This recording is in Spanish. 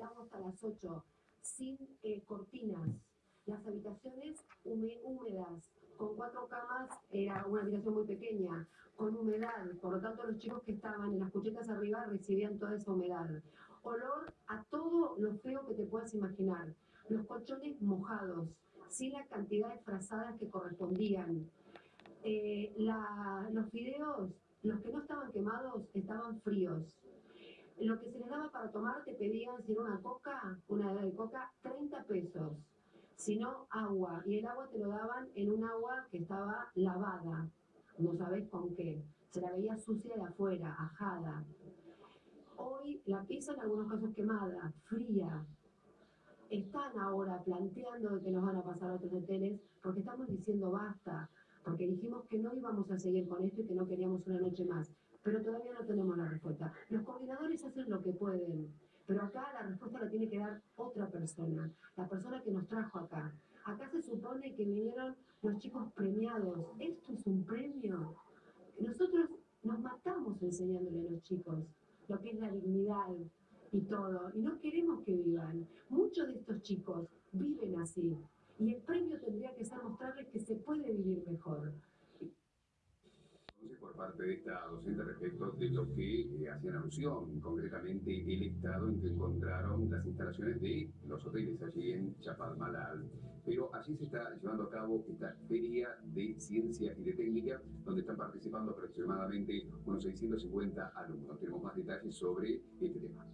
agua hasta las 8, sin eh, cortinas, las habitaciones húmedas, con cuatro camas, era una habitación muy pequeña, con humedad, por lo tanto los chicos que estaban en las cuchetas arriba recibían toda esa humedad. Olor a todo lo feo que te puedas imaginar, los colchones mojados, sin la cantidad de frazadas que correspondían. Eh, los fideos, los que no estaban quemados, estaban fríos. Lo que se les daba para tomar te pedían, si era una coca, una de coca, 30 pesos. Si no, agua. Y el agua te lo daban en un agua que estaba lavada. No sabes con qué. Se la veía sucia de afuera, ajada. Hoy la pizza en algunos casos quemada, fría. Están ahora planteando que nos van a pasar a otros hoteles porque estamos diciendo basta, porque dijimos que no íbamos a seguir con esto y que no queríamos una noche más pero todavía no tenemos la respuesta. Los coordinadores hacen lo que pueden, pero acá la respuesta la tiene que dar otra persona, la persona que nos trajo acá. Acá se supone que vinieron los chicos premiados. ¿Esto es un premio? Nosotros nos matamos enseñándole a los chicos lo que es la dignidad y todo, y no queremos que vivan. Muchos de estos chicos viven así, y el premio tendría que ser mostrarles que se puede vivir mejor de esta docente respecto de lo que eh, hacían alusión, concretamente el estado en que encontraron las instalaciones de los hoteles allí en Chapalmalal. Pero allí se está llevando a cabo esta feria de ciencia y de técnica, donde están participando aproximadamente unos 650 alumnos. Tenemos más detalles sobre este tema.